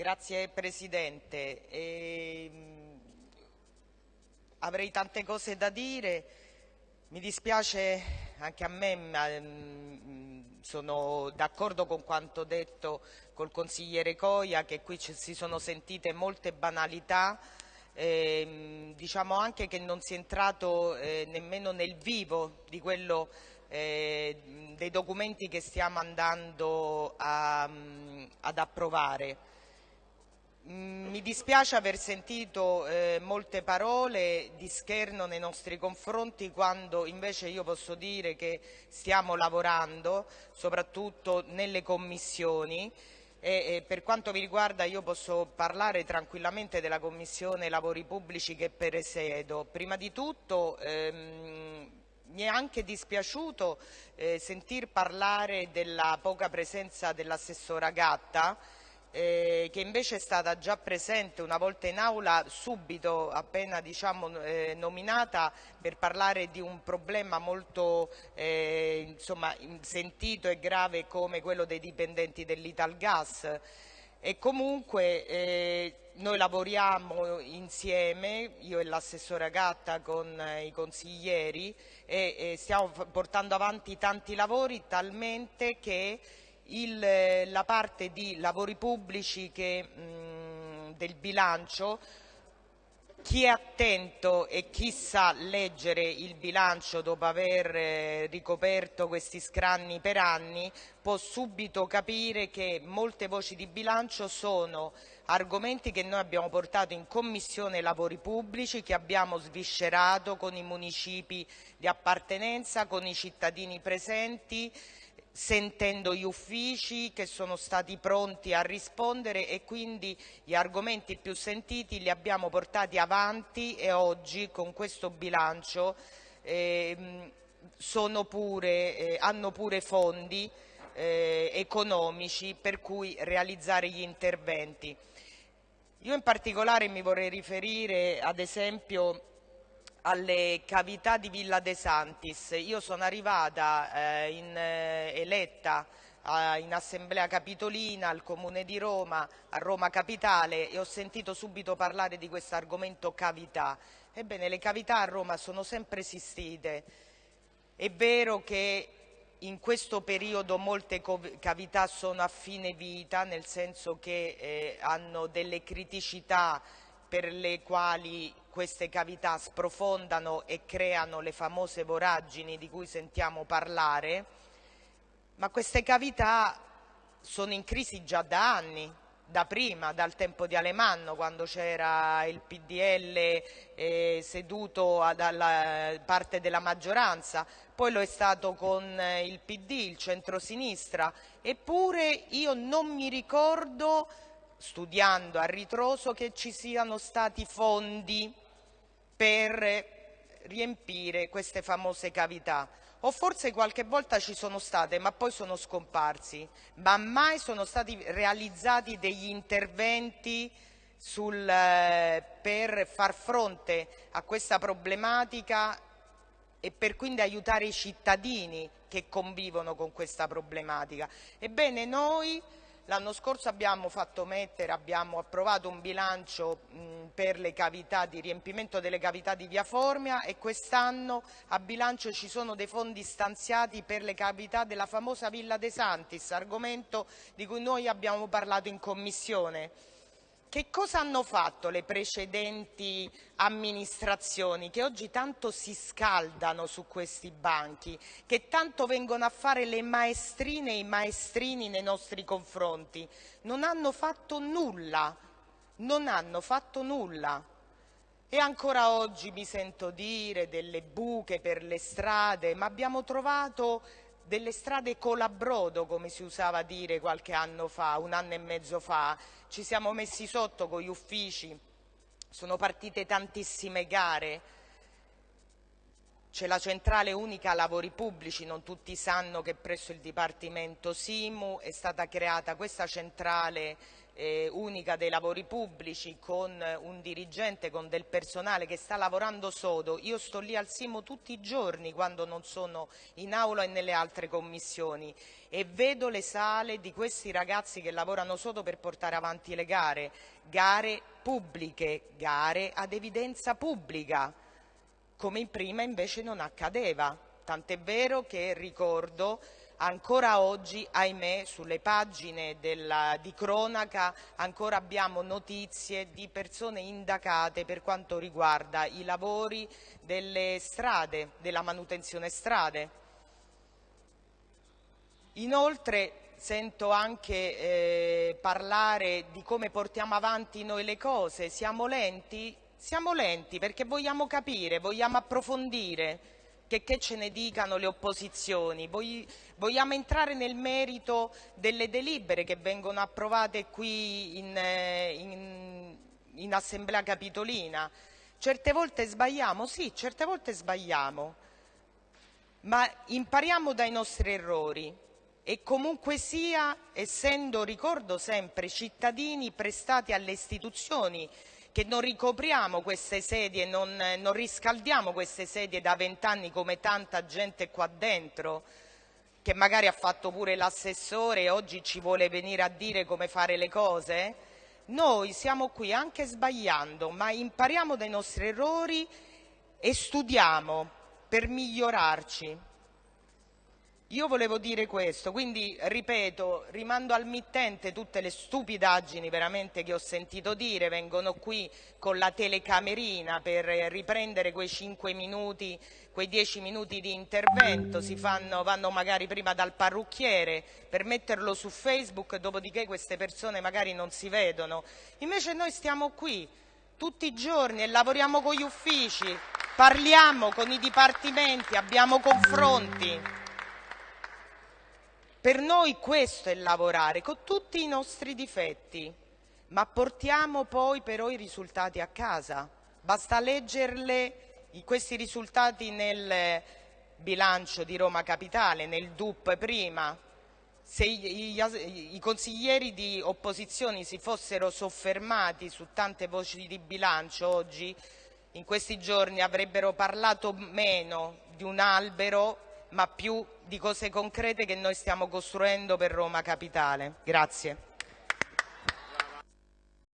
Grazie Presidente. E, avrei tante cose da dire, mi dispiace anche a me, ma, mh, sono d'accordo con quanto detto col consigliere Coia che qui si sono sentite molte banalità eh, diciamo anche che non si è entrato eh, nemmeno nel vivo di quello, eh, dei documenti che stiamo andando a, ad approvare. Mi dispiace aver sentito eh, molte parole di scherno nei nostri confronti quando invece io posso dire che stiamo lavorando soprattutto nelle commissioni e, e per quanto mi riguarda io posso parlare tranquillamente della Commissione Lavori Pubblici che presiedo. Prima di tutto ehm, mi è anche dispiaciuto eh, sentir parlare della poca presenza dell'assessora Gatta eh, che invece è stata già presente una volta in aula subito appena diciamo, eh, nominata per parlare di un problema molto eh, insomma, sentito e grave come quello dei dipendenti dell'Italgas e comunque eh, noi lavoriamo insieme, io e l'assessore Gatta con eh, i consiglieri e, e stiamo portando avanti tanti lavori talmente che il, la parte di lavori pubblici che, mh, del bilancio chi è attento e chi sa leggere il bilancio dopo aver eh, ricoperto questi scranni per anni può subito capire che molte voci di bilancio sono argomenti che noi abbiamo portato in Commissione Lavori Pubblici, che abbiamo sviscerato con i municipi di appartenenza, con i cittadini presenti sentendo gli uffici che sono stati pronti a rispondere e quindi gli argomenti più sentiti li abbiamo portati avanti e oggi con questo bilancio eh, pure, eh, hanno pure fondi eh, economici per cui realizzare gli interventi. Io in particolare mi vorrei riferire ad esempio alle cavità di Villa De Santis. Io sono arrivata eh, in, eh, eletta in assemblea capitolina al Comune di Roma, a Roma Capitale e ho sentito subito parlare di questo argomento cavità. Ebbene, le cavità a Roma sono sempre esistite. È vero che in questo periodo molte cavità sono a fine vita, nel senso che eh, hanno delle criticità per le quali queste cavità sprofondano e creano le famose voragini di cui sentiamo parlare, ma queste cavità sono in crisi già da anni, da prima, dal tempo di Alemanno, quando c'era il PDL eh, seduto dalla parte della maggioranza, poi lo è stato con il PD, il centrosinistra, eppure io non mi ricordo studiando a ritroso che ci siano stati fondi per riempire queste famose cavità o forse qualche volta ci sono state ma poi sono scomparsi, ma mai sono stati realizzati degli interventi sul, eh, per far fronte a questa problematica e per quindi aiutare i cittadini che convivono con questa problematica. Ebbene noi L'anno scorso abbiamo fatto mettere, abbiamo approvato un bilancio per le cavità di riempimento delle cavità di via Formia e quest'anno a bilancio ci sono dei fondi stanziati per le cavità della famosa Villa De Santis, argomento di cui noi abbiamo parlato in Commissione. Che cosa hanno fatto le precedenti amministrazioni che oggi tanto si scaldano su questi banchi, che tanto vengono a fare le maestrine e i maestrini nei nostri confronti? Non hanno fatto nulla, non hanno fatto nulla. E ancora oggi mi sento dire delle buche per le strade, ma abbiamo trovato delle strade colabrodo, come si usava dire qualche anno fa, un anno e mezzo fa. Ci siamo messi sotto con gli uffici, sono partite tantissime gare, c'è la centrale unica lavori pubblici, non tutti sanno che presso il Dipartimento Simu è stata creata questa centrale eh, unica dei lavori pubblici con un dirigente, con del personale che sta lavorando sodo. Io sto lì al Simo tutti i giorni quando non sono in aula e nelle altre commissioni e vedo le sale di questi ragazzi che lavorano sodo per portare avanti le gare, gare pubbliche, gare ad evidenza pubblica, come in prima invece non accadeva. Tant'è vero che ricordo ancora oggi, ahimè, sulle pagine della, di cronaca ancora abbiamo notizie di persone indagate per quanto riguarda i lavori delle strade, della manutenzione strade. Inoltre sento anche eh, parlare di come portiamo avanti noi le cose, siamo lenti? Siamo lenti perché vogliamo capire, vogliamo approfondire, che, che ce ne dicano le opposizioni. Vogliamo entrare nel merito delle delibere che vengono approvate qui in, eh, in, in Assemblea Capitolina. Certe volte sbagliamo, sì, certe volte sbagliamo, ma impariamo dai nostri errori e comunque sia, essendo, ricordo sempre, cittadini prestati alle istituzioni che non ricopriamo queste sedie, non, non riscaldiamo queste sedie da vent'anni come tanta gente qua dentro, che magari ha fatto pure l'assessore e oggi ci vuole venire a dire come fare le cose? Noi siamo qui anche sbagliando, ma impariamo dai nostri errori e studiamo per migliorarci. Io volevo dire questo, quindi ripeto, rimando al mittente tutte le stupidaggini veramente che ho sentito dire, vengono qui con la telecamerina per riprendere quei 5 minuti, quei 10 minuti di intervento, si fanno, vanno magari prima dal parrucchiere per metterlo su Facebook, dopodiché queste persone magari non si vedono. Invece noi stiamo qui tutti i giorni e lavoriamo con gli uffici, parliamo con i dipartimenti, abbiamo confronti. Per noi questo è lavorare, con tutti i nostri difetti, ma portiamo poi però i risultati a casa. Basta leggerle questi risultati nel bilancio di Roma Capitale, nel DUP prima. Se i, i, i consiglieri di opposizione si fossero soffermati su tante voci di bilancio oggi, in questi giorni avrebbero parlato meno di un albero ma più di cose concrete che noi stiamo costruendo per Roma Capitale. Grazie.